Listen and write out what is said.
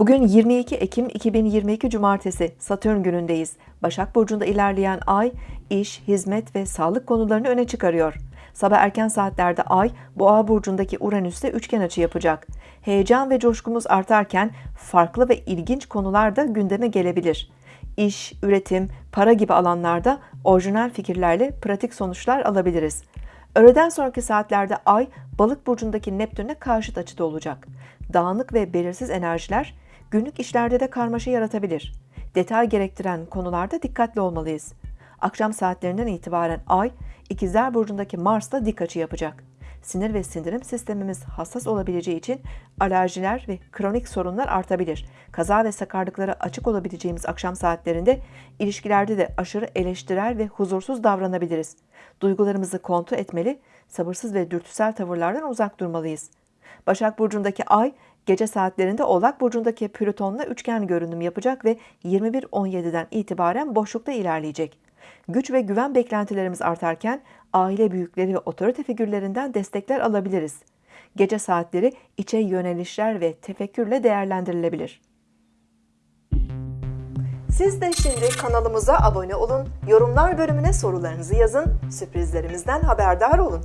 Bugün 22 Ekim 2022 Cumartesi Satürn günündeyiz. Başak Burcu'nda ilerleyen ay, iş, hizmet ve sağlık konularını öne çıkarıyor. Sabah erken saatlerde ay, Boğa Burcu'ndaki Uranüs'te üçgen açı yapacak. Heyecan ve coşkumuz artarken farklı ve ilginç konular da gündeme gelebilir. İş, üretim, para gibi alanlarda orijinal fikirlerle pratik sonuçlar alabiliriz. Öğleden sonraki saatlerde Ay, Balık burcundaki Neptün'e karşıt açıda olacak. Dağınık ve belirsiz enerjiler günlük işlerde de karmaşa yaratabilir. Detay gerektiren konularda dikkatli olmalıyız. Akşam saatlerinden itibaren Ay, İkizler burcundaki Mars'la dik açı yapacak. Sinir ve sindirim sistemimiz hassas olabileceği için alerjiler ve kronik sorunlar artabilir. Kaza ve sakarlıklara açık olabileceğimiz akşam saatlerinde ilişkilerde de aşırı eleştirel ve huzursuz davranabiliriz. Duygularımızı kontrol etmeli, sabırsız ve dürtüsel tavırlardan uzak durmalıyız. Başak Burcu'ndaki Ay, gece saatlerinde Oğlak Burcu'ndaki Plüton'la üçgen görünüm yapacak ve 21.17'den itibaren boşlukta ilerleyecek. Güç ve güven beklentilerimiz artarken aile büyükleri ve otorite figürlerinden destekler alabiliriz. Gece saatleri içe yönelişler ve tefekkürle değerlendirilebilir. Siz de şimdi kanalımıza abone olun, yorumlar bölümüne sorularınızı yazın, sürprizlerimizden haberdar olun.